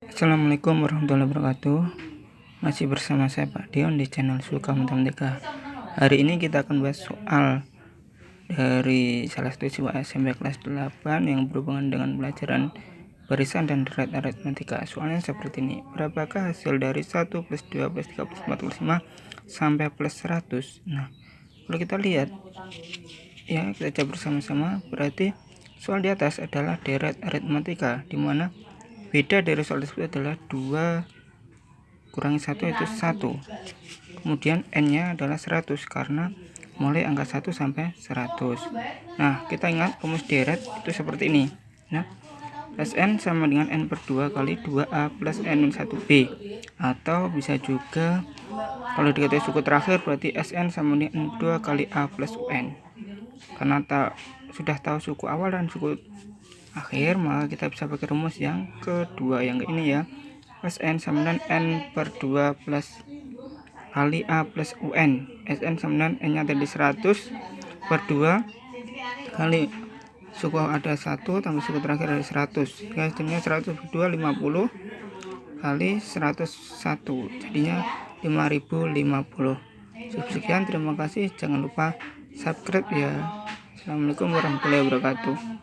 Assalamualaikum warahmatullahi wabarakatuh. Masih bersama saya Pak Dion di channel Suka Matematika Hari ini kita akan bahas soal Dari salah satu siswa SMP kelas 8 Yang berhubungan dengan pelajaran barisan dan deret aritmatika Soalnya seperti ini Berapakah hasil dari 1 plus 2 plus 3 plus 4 plus 5 Sampai plus 100 Nah kalau kita lihat Ya kita coba bersama-sama Berarti soal di atas adalah deret aritmatika Di mana beda dari soal tersebut adalah 2 kurangi 1 itu 1 kemudian n nya adalah 100 karena mulai angka 1 sampai 100 nah kita ingat rumus deret itu seperti ini. Nah Sn sama dengan n per 2 kali 2a plus n 1b atau bisa juga kalau dikatakan suku terakhir berarti Sn sama dengan n 2 kali a plus un karena tak, sudah tahu suku awal dan suku akhir maka kita bisa pakai rumus yang kedua yang ini ya. Sn sama dengan n per 2 plus kali A plus UN Sn sama dengan n nya tadi 100 per 2 kali suku ada 1 tambah suku terakhir ada 100 hasilnya 100 per 2 50 kali 101 jadinya 5050 sekian terima kasih. Jangan lupa subscribe ya. Assalamualaikum warahmatullahi wabarakatuh